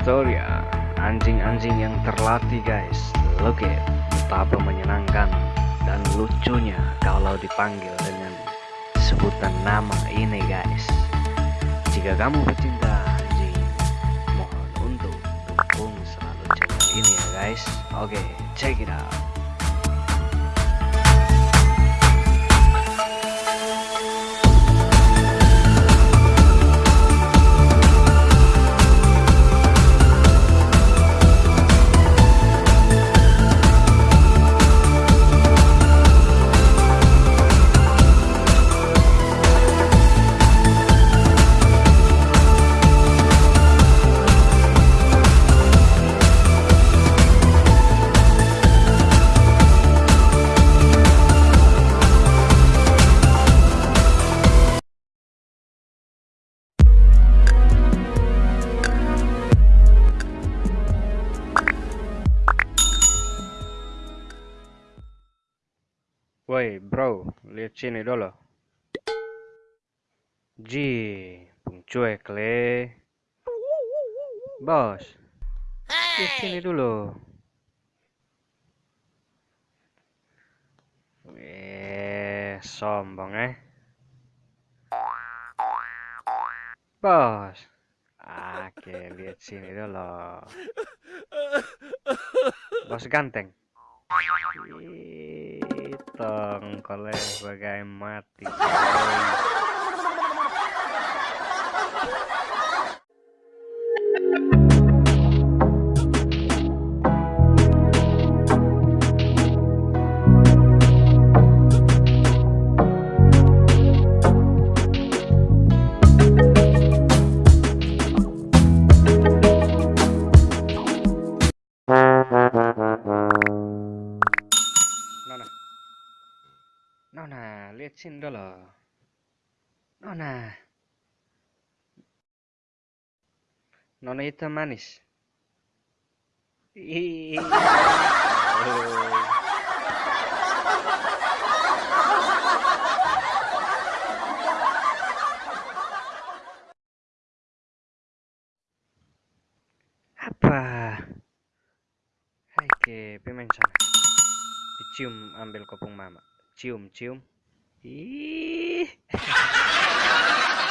Astoria Anjing-anjing yang terlatih guys. Look at Betapa menyenangkan Dan lucunya Kalau dipanggil dengan Sebutan nama ini guys. Jika kamu pecinta anjing Mohon untuk Dukung selalu channel ini ya guys. Oke okay, check it out Woi bro, lihat sini dulu. Ji, cuek le. Bos, lihat sini dulu. Eh, sombong eh. Bos. Oke, lihat sini dulu. Bos ganteng. Tongkolnya bagai mati. Sini dulu. Nona. Nona itu manis. Apa? Hai ke pemain sana. Dicium ambil kopong mama. Cium, cium. Ý...